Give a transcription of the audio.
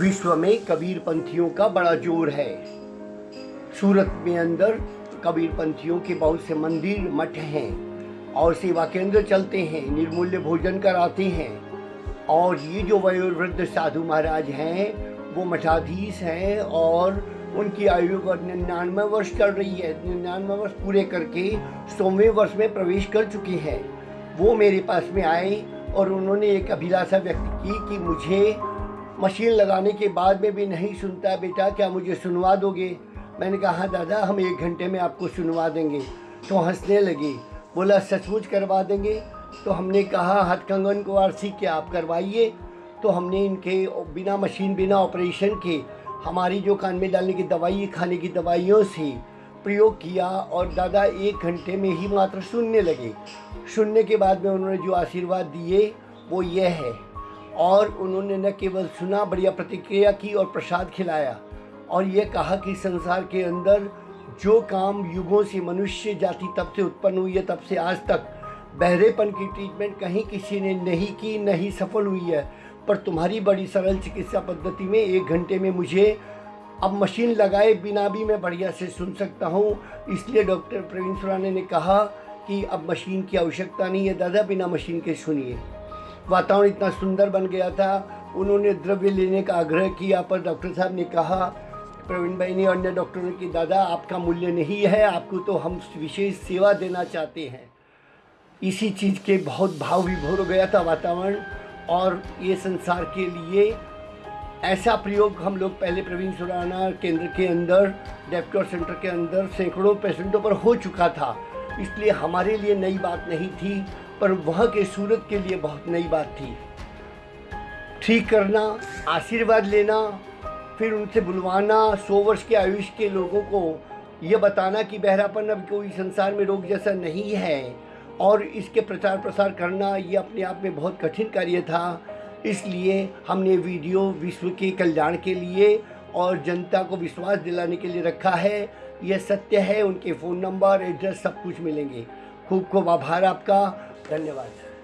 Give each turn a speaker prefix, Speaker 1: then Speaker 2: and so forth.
Speaker 1: विश्व में कबीर पंथियों का बड़ा ज़ोर है। सूरत में अंदर कबीर पंथियों के बहुत से मंदिर, मठ हैं और सेवा केंद्र चलते हैं, निर्मूल्य भोजन कराते हैं। और ये जो वयोवृद्ध साधु महाराज हैं, वो मठाधीश हैं और उनकी आयु निन्यानवे वर्ष चल रही है। निन्यानवे वर्ष पूरे करके सौवें वर्ष में प्रवेश कर चुके हैं। वो मेरे पास में आए और उन्होंने एक अभिलाषा व्यक्त की कि मुझे मशीन लगाने के बाद में भी नहीं सुनता बेटा, क्या मुझे सुनवा दोगे? मैंने कहा हाँ दादा, हम एक घंटे में आपको सुनवा देंगे। तो हंसने लगे। बोला, सचमुच करवा देंगे? तो हमने कहा हथकंगन को आरसी के आप करवाइए? तो हमने इनके बिना मशीन, बिना ऑपरेशन के हमारी जो कान में डालने की दवाई, खाने की दवाइयों से प्रयोग किया और दादा एक घंटे में ही मात्र सुनने लगे। सुनने के बाद में उन्होंने जो आशीर्वाद दिए, वो यह है। और उन्होंने न केवल सुना, बढ़िया प्रतिक्रिया की और प्रसाद खिलाया और ये कहा कि संसार के अंदर जो काम युगों से मनुष्य जाति तब से उत्पन्न हुई है, तब से आज तक बहरेपन की ट्रीटमेंट कहीं किसी ने नहीं की, नहीं सफल हुई है। पर तुम्हारी बड़ी सरल चिकित्सा पद्धति में एक घंटे में मुझे अब मशीन लगाए बिना भी मैं बढ़िया से सुन सकता हूँ। इसलिए डॉक्टर प्रवीण सुराने ने कहा कि अब मशीन की आवश्यकता नहीं है। दादा, बिना मशीन के सुनिए। वातावरण इतना सुंदर बन गया था। उन्होंने द्रव्य लेने का आग्रह किया, पर डॉक्टर साहब ने कहा, प्रवीण भाई ने अन्य डॉक्टरों कि, दादा, आपका मूल्य नहीं है, आपको तो हम विशेष सेवा देना चाहते हैं। इसी चीज़ के बहुत भाव विभोर हो गया था वातावरण, और ये संसार के लिए ऐसा प्रयोग हम लोग पहले प्रवीण सुराना केंद्र के अंदर, डेप्टोर सेंटर के अंदर सैकड़ों पेशेंटों पर हो चुका था। इसलिए हमारे लिए नई बात नहीं थी। पर वहाँ के सूरत के लिए बहुत नई बात थी। ठीक करना, आशीर्वाद लेना, फिर उनसे बुलवाना, सौ वर्ष के आयुष के लोगों को ये बताना कि बहरापन अब कोई संसार में रोग जैसा नहीं है और इसके प्रचार प्रसार करना ये अपने आप में बहुत कठिन कार्य था। इसलिए हमने वीडियो विश्व के कल्याण के लिए और जनता को विश्वास दिलाने के लिए रखा है। यह सत्य है, उनके फ़ोन नंबर, एड्रेस सब कुछ मिलेंगे। खूब खूब आभार आपका। धन्यवाद।